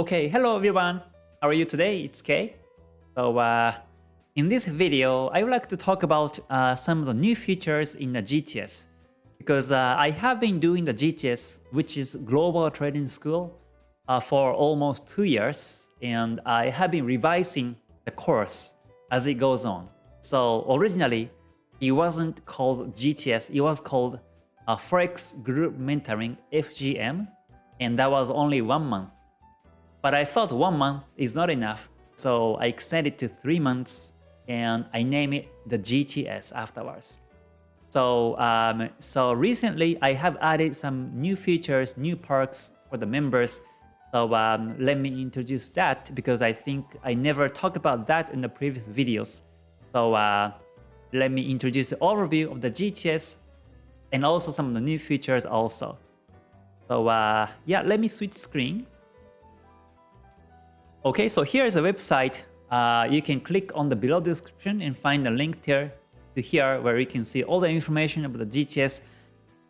Okay, hello everyone. How are you today? It's Kay. So uh, in this video, I would like to talk about uh, some of the new features in the GTS. Because uh, I have been doing the GTS, which is Global Trading School, uh, for almost two years. And I have been revising the course as it goes on. So originally, it wasn't called GTS, it was called uh, Forex Group Mentoring FGM, and that was only one month. But I thought one month is not enough, so I extended to three months and I named it the GTS afterwards. So, um, so recently I have added some new features, new perks for the members. So um, let me introduce that because I think I never talked about that in the previous videos. So uh, let me introduce the overview of the GTS and also some of the new features also. So uh, yeah, let me switch screen. Okay, so here's a website. Uh, you can click on the below description and find the link there to here where you can see all the information about the GTS.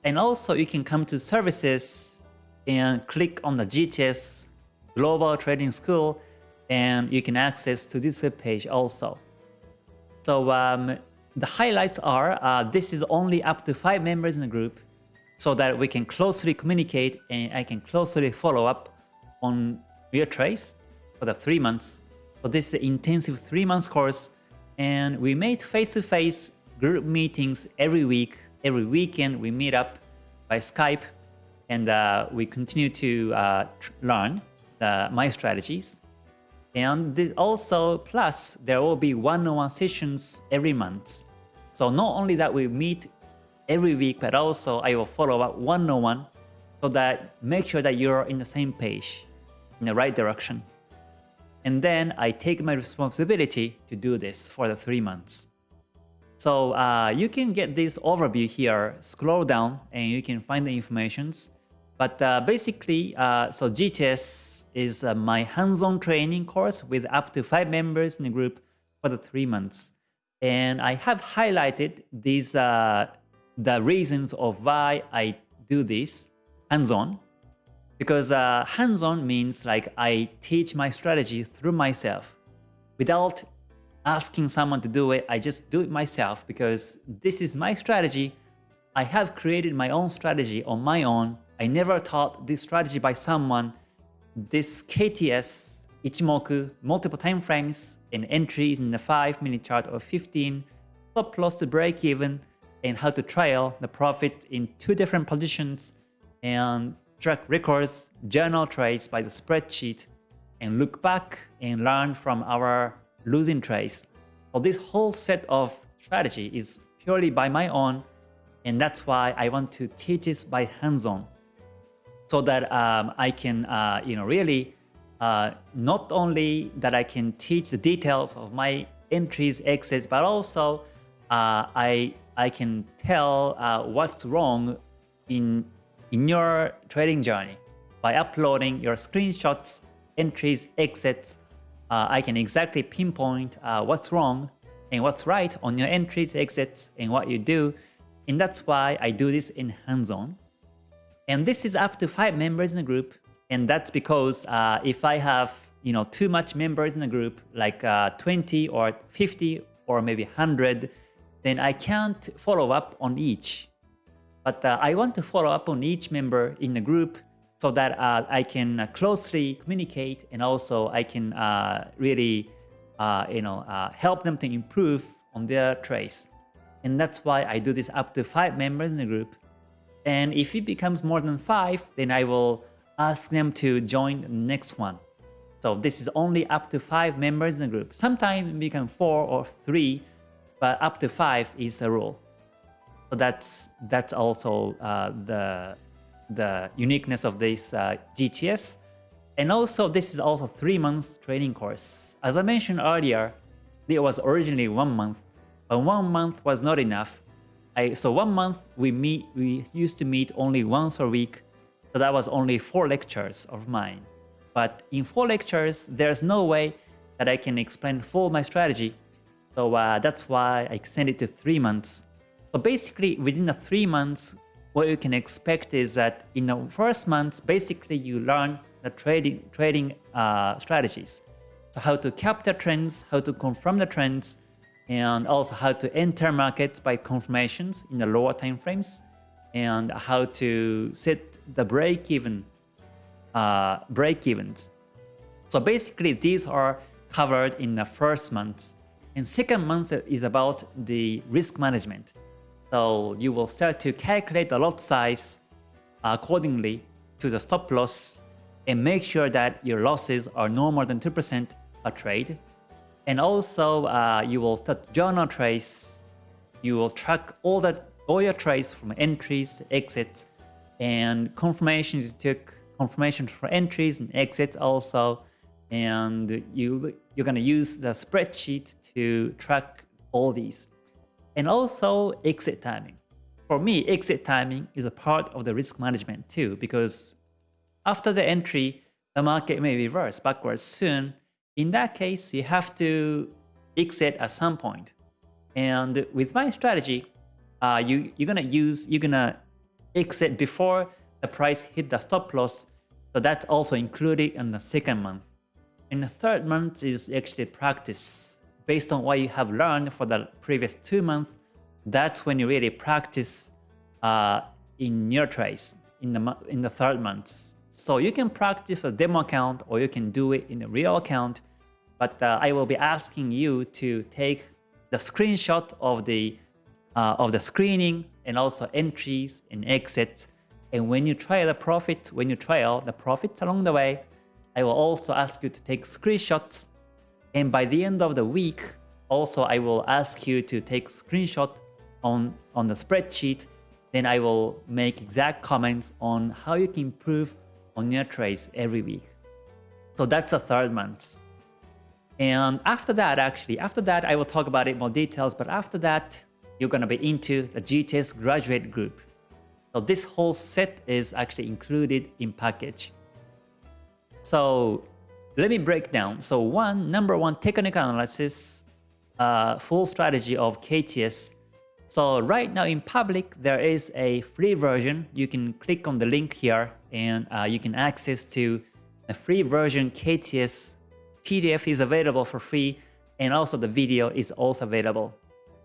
And also you can come to services and click on the GTS Global Trading School and you can access to this web page also. So um, the highlights are uh, this is only up to five members in the group so that we can closely communicate and I can closely follow up on your trades for the three months. So this is an intensive three months course and we made face-to-face -face group meetings every week. Every weekend we meet up by Skype and uh, we continue to uh, learn the, my strategies. And this also, plus, there will be one-on-one -on -one sessions every month. So not only that we meet every week, but also I will follow up one-on-one -on -one so that make sure that you're in the same page, in the right direction. And then I take my responsibility to do this for the three months. So uh, you can get this overview here, scroll down and you can find the informations. But uh, basically, uh, so GTS is uh, my hands-on training course with up to five members in the group for the three months. And I have highlighted these uh, the reasons of why I do this hands-on. Because uh, hands-on means like I teach my strategy through myself without asking someone to do it. I just do it myself because this is my strategy. I have created my own strategy on my own I never taught this strategy by someone. This KTS, Ichimoku, multiple time frames and entries in the 5 minute chart or 15, stop loss to break even, and how to trail the profit in two different positions and track records, journal trades by the spreadsheet, and look back and learn from our losing trades. So this whole set of strategy is purely by my own, and that's why I want to teach this by hands-on so that um, I can, uh, you know, really uh, not only that I can teach the details of my entries, exits, but also uh, I I can tell uh, what's wrong in in your trading journey by uploading your screenshots, entries, exits. Uh, I can exactly pinpoint uh, what's wrong and what's right on your entries, exits, and what you do. And that's why I do this in hands-on. And this is up to five members in the group. And that's because uh, if I have you know too much members in the group, like uh, 20 or 50 or maybe 100, then I can't follow up on each. But uh, I want to follow up on each member in the group so that uh, I can uh, closely communicate and also I can uh, really you know help them to improve on their trades. And that's why I do this up to five members in the group. And if it becomes more than 5, then I will ask them to join the next one. So this is only up to 5 members in the group. Sometimes it become 4 or 3, but up to 5 is a rule. So that's that's also uh, the the uniqueness of this uh, GTS. And also this is also 3 months training course. As I mentioned earlier, it was originally 1 month, but 1 month was not enough I, so one month we meet, we used to meet only once a week. So that was only four lectures of mine. But in four lectures, there's no way that I can explain full my strategy. So uh, that's why I extended to three months. So basically, within the three months, what you can expect is that in the first month, basically you learn the trading trading uh, strategies. So how to capture trends, how to confirm the trends, and also how to enter markets by confirmations in the lower time frames, and how to set the break-even uh, break-evens. So basically, these are covered in the first month. And second month is about the risk management. So you will start to calculate the lot size accordingly to the stop loss and make sure that your losses are no more than 2% a trade. And also uh, you will start journal trace. You will track all the all your trades from entries to exits and confirmations you took confirmations for entries and exits also. And you, you're going to use the spreadsheet to track all these. And also exit timing. For me, exit timing is a part of the risk management too, because after the entry, the market may reverse backwards soon. In that case, you have to exit at some point. And with my strategy, uh, you, you're gonna use, you're gonna exit before the price hit the stop loss. So that's also included in the second month. And the third month is actually practice. Based on what you have learned for the previous two months, that's when you really practice uh, in your trades in the in the third month. So you can practice a demo account or you can do it in a real account. But uh, I will be asking you to take the screenshot of the uh, of the screening and also entries and exits. And when you trial the profit, when you trial the profits along the way, I will also ask you to take screenshots. And by the end of the week, also I will ask you to take screenshot on, on the spreadsheet, then I will make exact comments on how you can improve on your trades every week. So that's the third month. And after that, actually, after that, I will talk about it more details, but after that, you're going to be into the GTS graduate group. So this whole set is actually included in package. So let me break down. So one, number one, technical analysis, uh, full strategy of KTS so right now in public, there is a free version. You can click on the link here and uh, you can access to the free version KTS PDF is available for free and also the video is also available.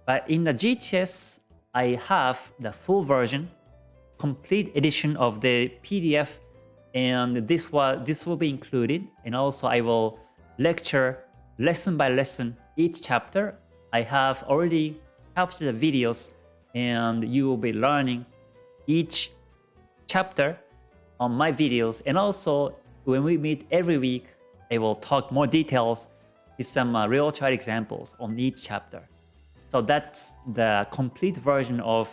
But in the GTS, I have the full version, complete edition of the PDF and this was this will be included and also I will lecture lesson by lesson each chapter. I have already capture the videos and you will be learning each chapter on my videos and also when we meet every week I will talk more details with some uh, real chart examples on each chapter. So that's the complete version of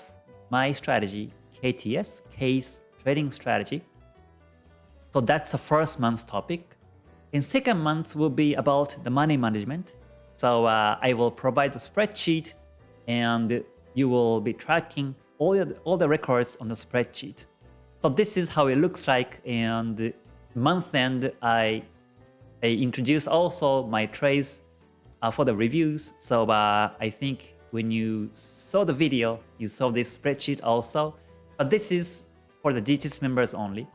my strategy, KTS, Kay's Trading Strategy. So that's the first month's topic. In second month will be about the money management. So uh, I will provide the spreadsheet and you will be tracking all the, all the records on the spreadsheet. So this is how it looks like and month end I, I introduce also my trades uh, for the reviews. So uh, I think when you saw the video, you saw this spreadsheet also. But this is for the GTS members only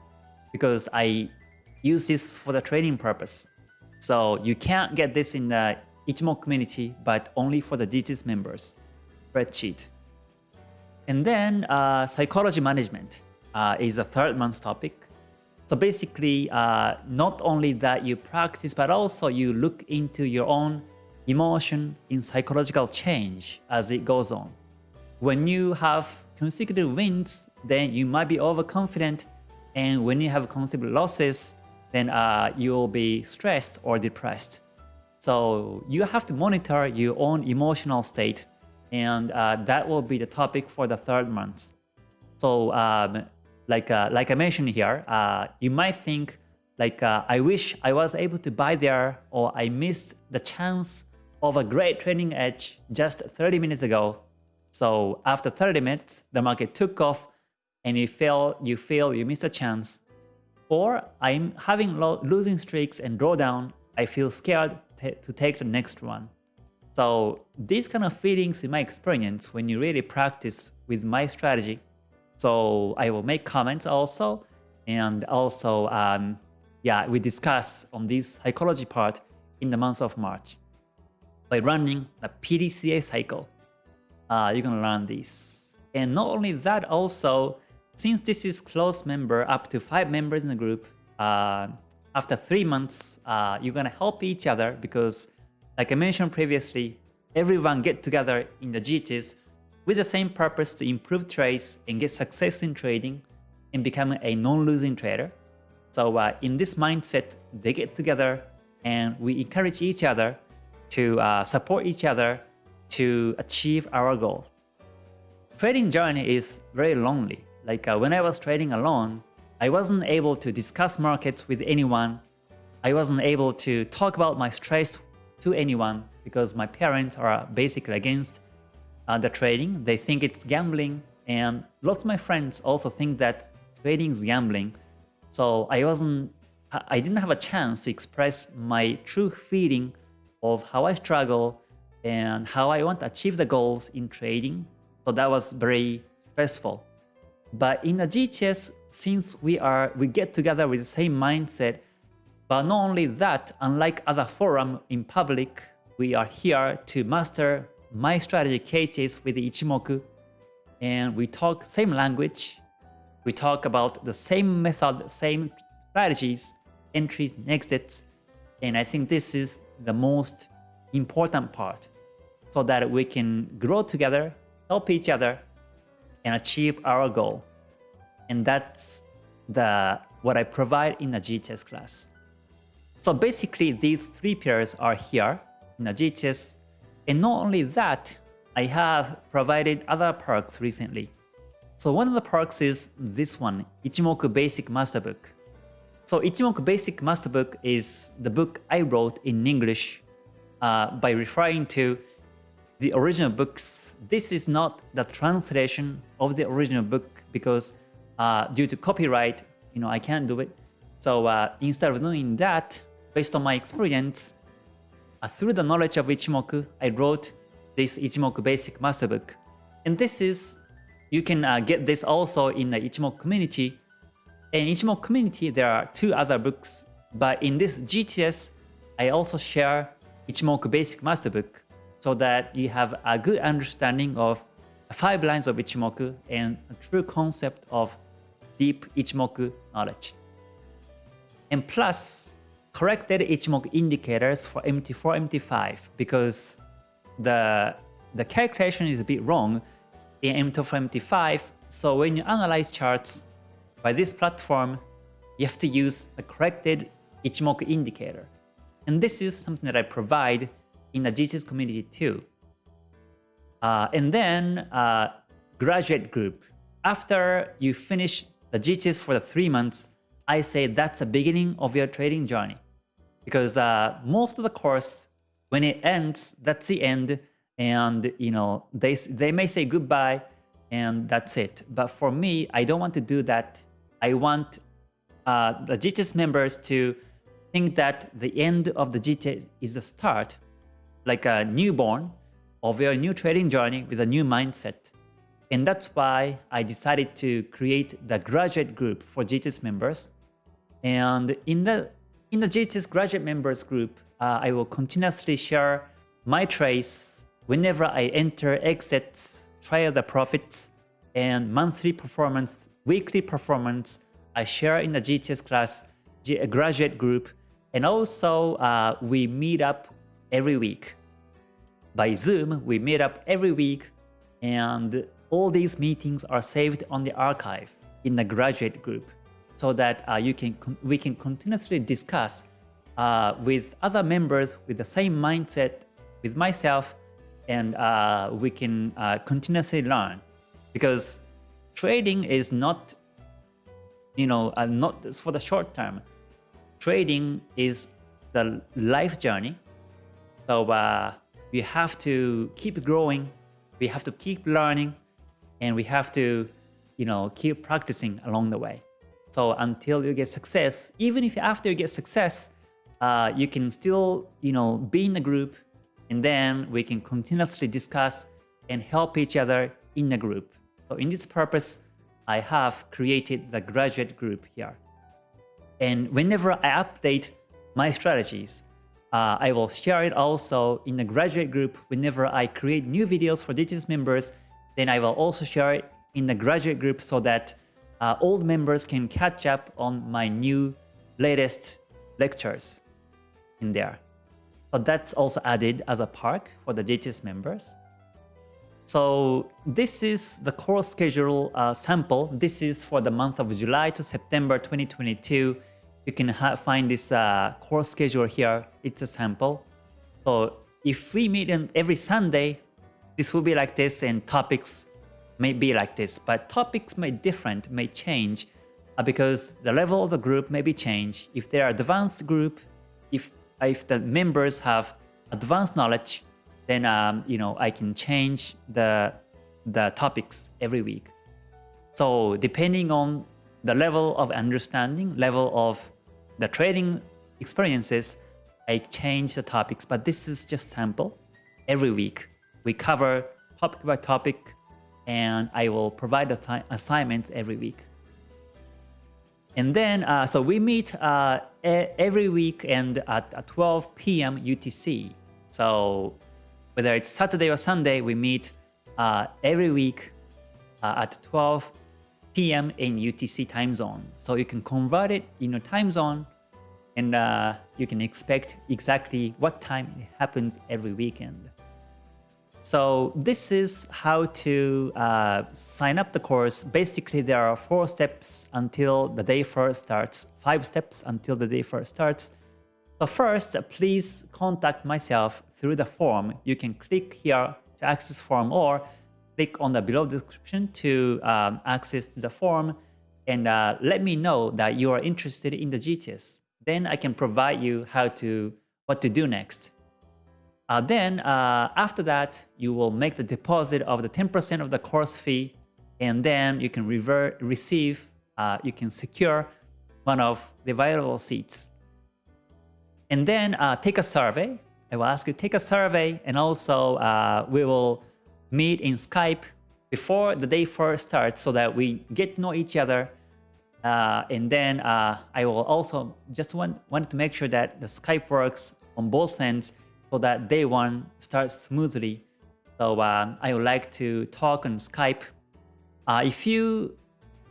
because I use this for the training purpose. So you can't get this in the Ichimoku community, but only for the GTS members spreadsheet. And then uh, psychology management uh, is a third month topic. So basically, uh, not only that you practice, but also you look into your own emotion in psychological change as it goes on. When you have consecutive wins, then you might be overconfident. And when you have consecutive losses, then uh, you'll be stressed or depressed. So you have to monitor your own emotional state and uh, that will be the topic for the third month. So um, like, uh, like I mentioned here, uh, you might think like uh, I wish I was able to buy there or I missed the chance of a great trading edge just 30 minutes ago. So after 30 minutes, the market took off and you feel you feel you missed a chance. Or I'm having losing streaks and drawdown, I feel scared to take the next one. So these kind of feelings in my experience when you really practice with my strategy. So I will make comments also and also um, yeah, we discuss on this psychology part in the month of March. By running the PDCA cycle, uh, you're gonna learn this. And not only that, also, since this is close member, up to five members in the group, uh, after three months, uh, you're gonna help each other because, like I mentioned previously, everyone get together in the GTS with the same purpose to improve trades and get success in trading and become a non-losing trader. So uh, in this mindset, they get together and we encourage each other to uh, support each other to achieve our goal. Trading journey is very lonely. Like uh, when I was trading alone, I wasn't able to discuss markets with anyone. I wasn't able to talk about my stress to anyone because my parents are basically against uh, the trading. They think it's gambling and lots of my friends also think that trading is gambling. So I wasn't, I didn't have a chance to express my true feeling of how I struggle and how I want to achieve the goals in trading. So that was very stressful. But in the GTS, since we are we get together with the same mindset, but not only that, unlike other forum in public, we are here to master my strategy cases with Ichimoku, and we talk same language, we talk about the same method, same strategies, entries, and exits, and I think this is the most important part so that we can grow together, help each other, and achieve our goal. And that's the what I provide in the GTS class. So basically, these three pairs are here in the GTS. And not only that, I have provided other perks recently. So one of the perks is this one, Ichimoku Basic Master Book. So Ichimoku Basic Master Book is the book I wrote in English uh, by referring to the original books. This is not the translation of the original book because uh, due to copyright, you know, I can't do it. So uh, instead of doing that, based on my experience, uh, through the knowledge of Ichimoku, I wrote this Ichimoku Basic Master Book. And this is, you can uh, get this also in the Ichimoku community. In Ichimoku community, there are two other books, but in this GTS, I also share Ichimoku Basic Master Book so that you have a good understanding of five lines of Ichimoku and a true concept of deep Ichimoku knowledge. And plus, corrected Ichimoku indicators for MT4, MT5 because the, the calculation is a bit wrong in MT4, MT5. So when you analyze charts by this platform, you have to use a corrected Ichimoku indicator. And this is something that I provide in the GTS community too. Uh, and then uh, graduate group. After you finish the GTS for the three months, I say that's the beginning of your trading journey. Because uh, most of the course, when it ends, that's the end. And you know they, they may say goodbye and that's it. But for me, I don't want to do that. I want uh, the GTS members to think that the end of the GTS is the start, like a newborn of your new trading journey with a new mindset. And that's why I decided to create the graduate group for GTS members. And in the in the GTS graduate members group, uh, I will continuously share my trades whenever I enter, exit, trial the profits, and monthly performance, weekly performance. I share in the GTS class, graduate group, and also, uh, we meet up every week. By Zoom, we meet up every week, and all these meetings are saved on the archive in the graduate group so that uh, you can we can continuously discuss uh, with other members with the same mindset with myself and uh, we can uh, continuously learn because trading is not you know uh, not for the short term trading is the life journey. So uh, we have to keep growing, we have to keep learning, and we have to, you know, keep practicing along the way. So until you get success, even if after you get success, uh, you can still, you know, be in a group, and then we can continuously discuss and help each other in a group. So in this purpose, I have created the graduate group here. And whenever I update my strategies, uh, I will share it also in the graduate group. Whenever I create new videos for GTS members, then I will also share it in the graduate group so that uh, old members can catch up on my new latest lectures in there. So that's also added as a perk for the GTS members. So this is the course schedule uh, sample. This is for the month of July to September 2022. You can find this uh, course schedule here. It's a sample. So if we meet every Sunday, this will be like this and topics may be like this. But topics may different, may change uh, because the level of the group may be changed. If they are advanced group, if, if the members have advanced knowledge, then um, you know I can change the the topics every week. So depending on the level of understanding, level of the trading experiences, I change the topics. But this is just sample. Every week we cover topic by topic, and I will provide the assignments every week. And then, uh, so we meet uh, every week and at, at 12 p.m. UTC. So whether it's Saturday or Sunday, we meet uh, every week uh, at 12 p.m. in UTC time zone. So you can convert it in your time zone and uh, you can expect exactly what time it happens every weekend. So this is how to uh, sign up the course. Basically, there are four steps until the day first starts, five steps until the day first starts. So first, please contact myself through the form. You can click here to access form or click on the below description to um, access to the form and uh, let me know that you are interested in the GTS. Then I can provide you how to what to do next. Uh, then uh, after that, you will make the deposit of the 10% of the course fee and then you can revert, receive, uh, you can secure one of the available seats. And then uh, take a survey. I will ask you take a survey and also uh, we will meet in Skype before the day first starts so that we get to know each other. Uh, and then uh, I will also just want, want to make sure that the Skype works on both ends so that day one starts smoothly. So uh, I would like to talk on Skype. Uh, if you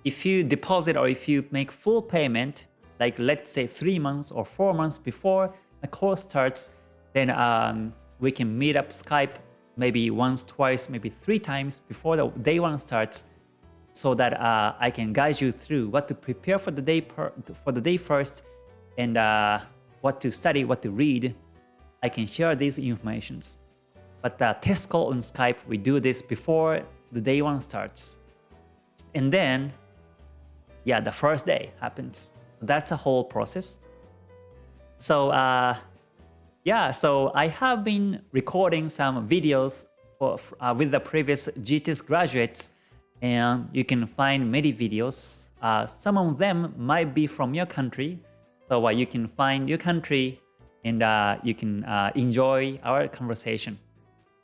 if you deposit or if you make full payment, like let's say three months or four months before the course starts, then um, we can meet up Skype maybe once, twice, maybe three times before the day one starts so that uh, I can guide you through what to prepare for the day for the day first and uh, what to study, what to read. I can share these informations. But the test call on Skype, we do this before the day one starts. And then, yeah, the first day happens. That's a whole process. So uh, yeah, so I have been recording some videos for, uh, with the previous GTS graduates and you can find many videos. Uh, some of them might be from your country, so uh, you can find your country and uh, you can uh, enjoy our conversation.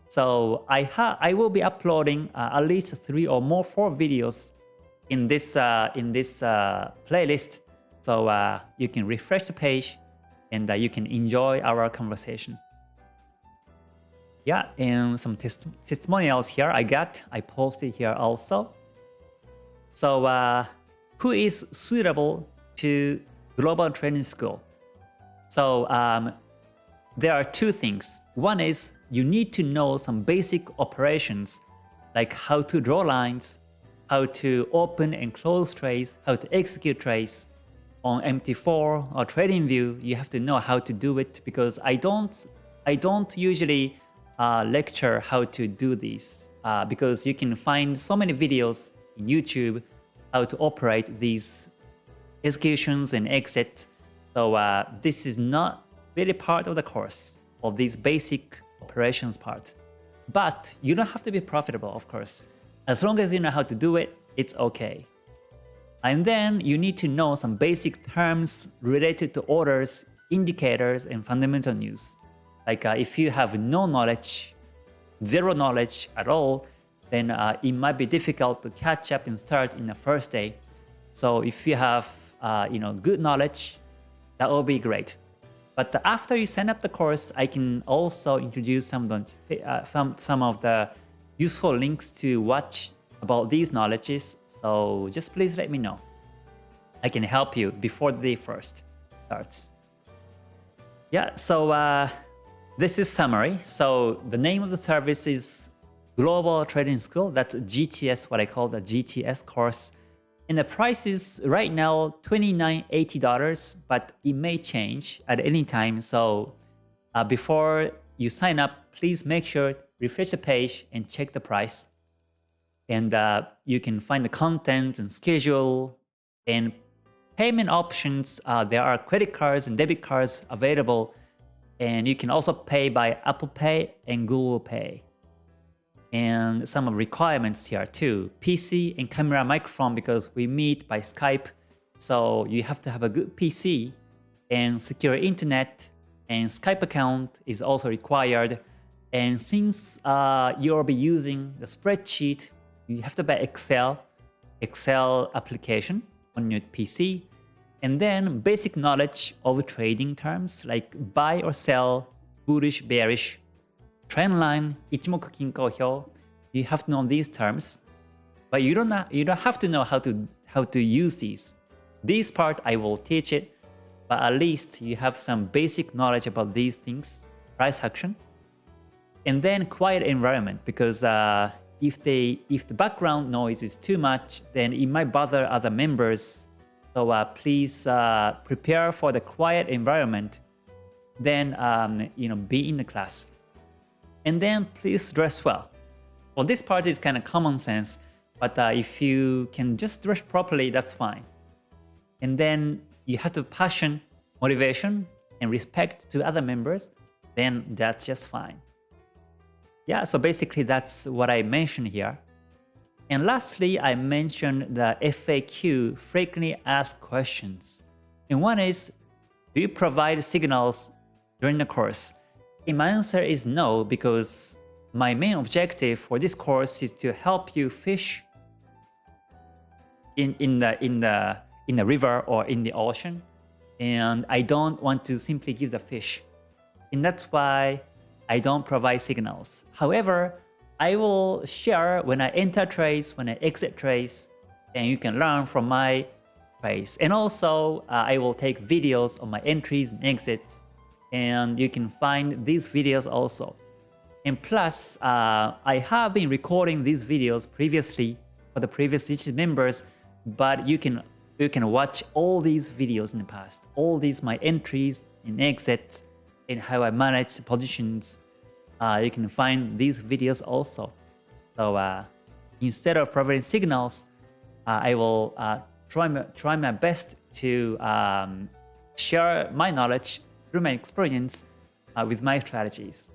So I, I will be uploading uh, at least three or more four videos in this in this playlist so you can refresh the page and that you can enjoy our conversation. Yeah, and some test testimonials here I got. I posted here also. So uh, who is suitable to Global Trading School? So um, there are two things. One is you need to know some basic operations like how to draw lines, how to open and close trades, how to execute trades, on MT4 or TradingView, you have to know how to do it because I don't, I don't usually uh, lecture how to do this uh, because you can find so many videos in YouTube how to operate these executions and exits. So uh, this is not really part of the course of these basic operations part. But you don't have to be profitable, of course. As long as you know how to do it, it's okay. And then you need to know some basic terms related to orders, indicators, and fundamental news. Like uh, if you have no knowledge, zero knowledge at all, then uh, it might be difficult to catch up and start in the first day. So if you have uh, you know good knowledge, that will be great. But after you sign up the course, I can also introduce some uh, some of the useful links to watch about these knowledges. So just please let me know. I can help you before the day first starts. Yeah, so uh, this is summary. So the name of the service is Global Trading School. That's GTS, what I call the GTS course. And the price is right now $29.80, but it may change at any time. So uh, before you sign up, please make sure refresh the page and check the price. And uh, you can find the content and schedule and payment options. Uh, there are credit cards and debit cards available. And you can also pay by Apple Pay and Google Pay and some of requirements here too. PC and camera microphone because we meet by Skype. So you have to have a good PC and secure internet and Skype account is also required. And since uh, you'll be using the spreadsheet, you have to buy Excel, Excel application on your PC. And then basic knowledge of trading terms like buy or sell, bullish, bearish, trend line, Ichimoku Kinko Hyo, you have to know these terms, but you don't you don't have to know how to how to use these. This part I will teach it, but at least you have some basic knowledge about these things, price action, and then quiet environment because uh, if they if the background noise is too much, then it might bother other members. So uh, please uh, prepare for the quiet environment. Then um, you know be in the class. And then please dress well. Well, this part is kind of common sense, but uh, if you can just dress properly, that's fine. And then you have to passion, motivation, and respect to other members, then that's just fine. Yeah, so basically that's what I mentioned here. And lastly, I mentioned the FAQ, frequently asked questions. And one is, do you provide signals during the course? And my answer is no, because my main objective for this course is to help you fish in, in, the, in, the, in the river or in the ocean. And I don't want to simply give the fish. And that's why I don't provide signals. However, I will share when I enter trades, when I exit trades, and you can learn from my trades. And also, uh, I will take videos of my entries and exits and you can find these videos also. And plus, uh, I have been recording these videos previously for the previous GT members, but you can you can watch all these videos in the past, all these my entries and exits and how I manage positions. Uh, you can find these videos also. So uh, instead of providing signals, uh, I will uh, try my, try my best to um, share my knowledge through my experience uh, with my strategies.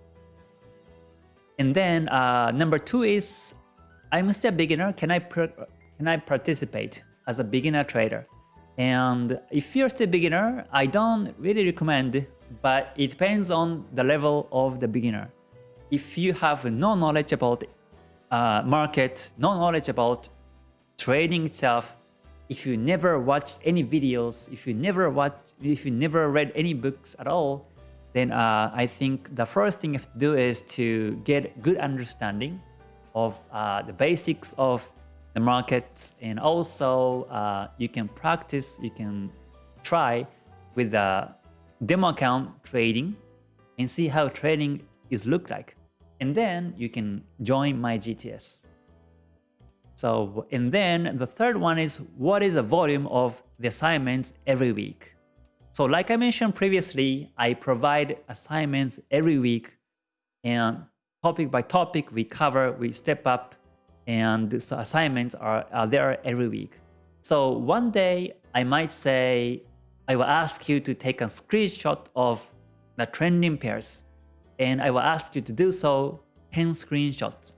And then uh, number two is, I'm still a beginner. Can I can I participate as a beginner trader? And if you're still a beginner, I don't really recommend, but it depends on the level of the beginner. If you have no knowledge about uh, market, no knowledge about trading itself, if you never watched any videos, if you never watched, if you never read any books at all, then uh, I think the first thing you have to do is to get good understanding of uh, the basics of the markets and also uh, you can practice, you can try with the demo account trading and see how trading is look like. And then you can join my GTS. So, and then the third one is what is the volume of the assignments every week? So like I mentioned previously, I provide assignments every week and topic by topic we cover, we step up and so assignments are, are there every week. So one day I might say, I will ask you to take a screenshot of the trending pairs and I will ask you to do so 10 screenshots.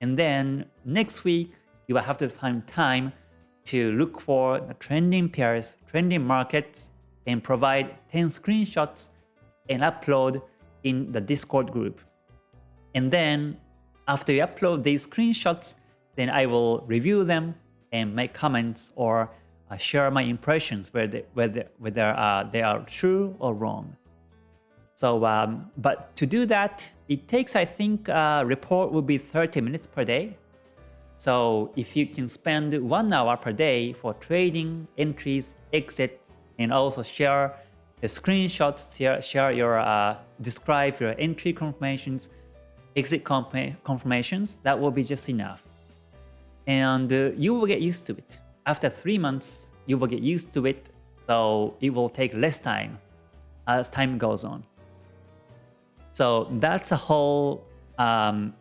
And then next week, you will have to find time to look for the trending pairs, trending markets, and provide 10 screenshots and upload in the Discord group. And then after you upload these screenshots, then I will review them and make comments or uh, share my impressions whether whether whether uh, they are true or wrong. So, um, but to do that, it takes I think uh, report will be 30 minutes per day. So if you can spend one hour per day for trading, entries, exit, and also share the screenshots, share, share your uh, describe your entry confirmations, exit confirmations, that will be just enough. And uh, you will get used to it. After three months, you will get used to it, so it will take less time as time goes on. So that's a whole um,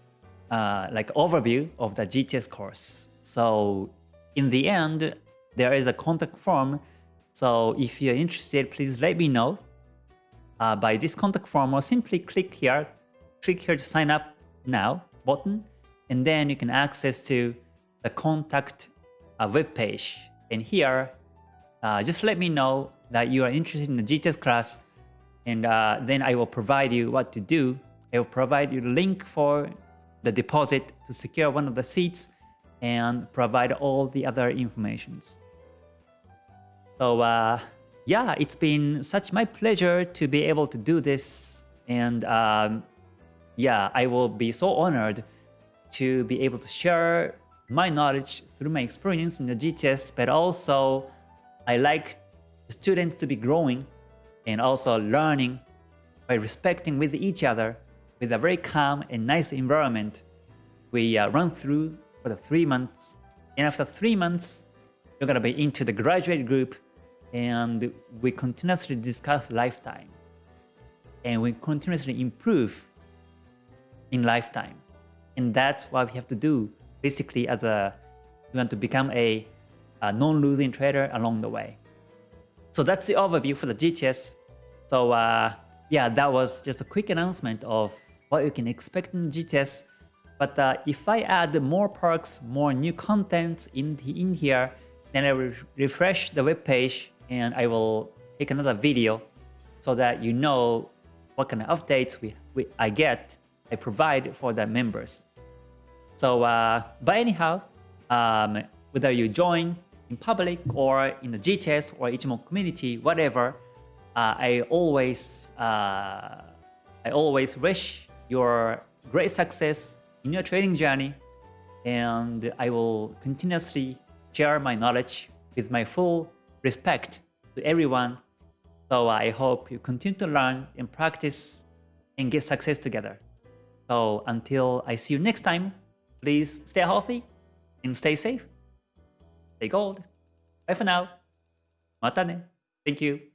uh, like overview of the GTS course. So in the end, there is a contact form. So if you're interested, please let me know uh, by this contact form or simply click here, click here to sign up now button, and then you can access to the contact uh, web page. And here, uh, just let me know that you are interested in the GTS class, and uh, then I will provide you what to do. I will provide you the link for the deposit to secure one of the seats and provide all the other informations. So uh, yeah, it's been such my pleasure to be able to do this and um, yeah, I will be so honored to be able to share my knowledge through my experience in the GTS, but also I like students to be growing and also learning by respecting with each other with a very calm and nice environment. We uh, run through for the three months, and after three months, you're gonna be into the graduate group, and we continuously discuss lifetime, and we continuously improve in lifetime, and that's what we have to do. Basically, as a we want to become a, a non-losing trader along the way. So that's the overview for the GTS. So uh, yeah, that was just a quick announcement of what you can expect in GTS. But uh, if I add more perks, more new content in, in here, then I will refresh the web page and I will take another video so that you know what kind of updates we, we I get, I provide for the members. So, uh, but anyhow, um, whether you join in public or in the GTS or Ichimoku community, whatever, uh, I always uh, I always wish your great success in your trading journey and I will continuously share my knowledge with my full respect to everyone. So I hope you continue to learn and practice and get success together. So until I see you next time, please stay healthy and stay safe. Stay gold. Bye for now. Mata ne. Thank you.